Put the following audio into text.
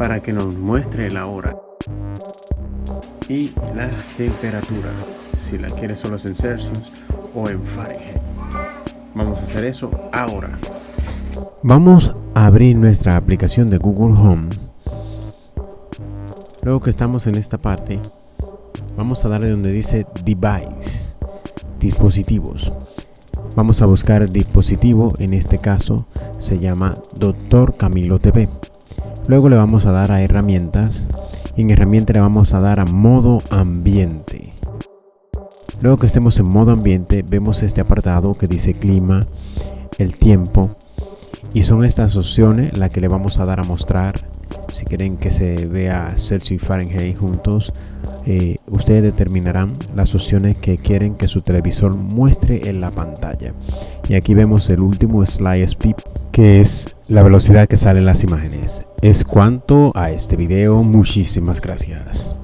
para que nos muestre la hora y las temperaturas si la quieres solo en Celsius o en Fahrenheit. Vamos a hacer eso ahora. Vamos a abrir nuestra aplicación de Google Home. Luego que estamos en esta parte vamos a darle donde dice device dispositivos. Vamos a buscar dispositivo en este caso se llama Doctor Camilo TV luego le vamos a dar a herramientas. Y en herramienta le vamos a dar a modo ambiente. Luego que estemos en modo ambiente vemos este apartado que dice clima el tiempo. Y son estas opciones las que le vamos a dar a mostrar. Si quieren que se vea Celsius y Fahrenheit juntos eh, ustedes determinarán las opciones que quieren que su televisor muestre en la pantalla. Y aquí vemos el último slide speed que es la velocidad que salen las imágenes es cuanto a este video. Muchísimas gracias